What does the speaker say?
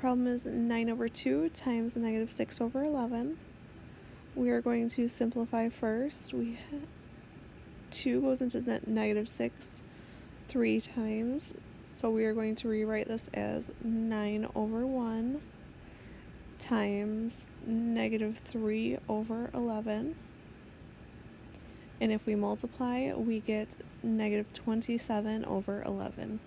problem is 9 over 2 times negative 6 over 11. We are going to simplify first. We 2 goes into ne- negative 6 three times. So we are going to rewrite this as 9 over 1 times negative 3 over 11. And if we multiply, we get negative 27 over 11.